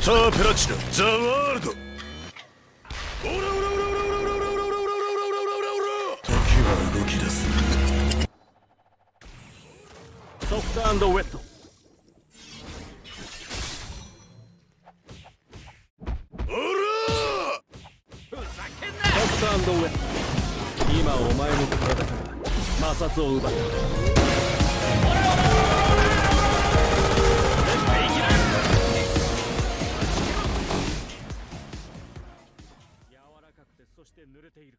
スターペラチナザワールド。オラオラオラオラオラオラオラオラオラオラ時は動き出す。ソフトウェット。オラソフトウェット。今お前の体から摩擦を奪ったそして濡れている。